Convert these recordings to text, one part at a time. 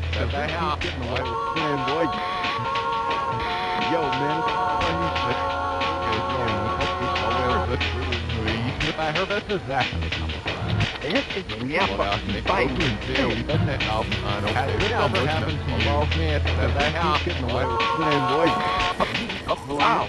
man. Shut the hell up. Getting away with playing, boy. Yo, man. I heard this is number five. This is never fight. Doesn't it? No, I don't care. This never happens to you. Lost man. Shut the hell up. Getting away with playing, boy. Wow.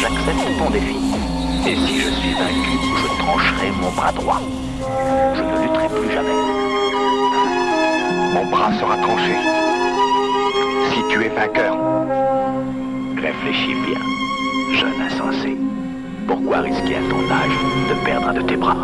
J'accepte ton défi. Et si je suis vaincu, je trancherai mon bras droit. Je ne lutterai plus jamais. Mon bras sera tranché. Si tu es vainqueur, Réfléchis bien, jeune insensé. Pourquoi risquer à ton âge de perdre un de tes bras?